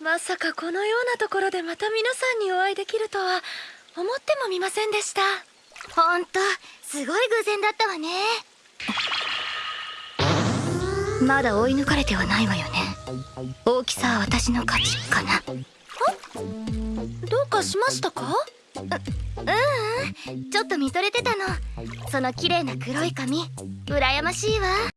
まさかこのようなところでまた皆さんにお会いできるとは思ってもみませんでした。ほんとすごい偶然だったわね。まだ追い抜かれてはないわよね。大きさは私の勝ちかな。どうかしましたか？ううん。ちょっと見とれてたの。その綺麗な黒い髪羨ましいわ。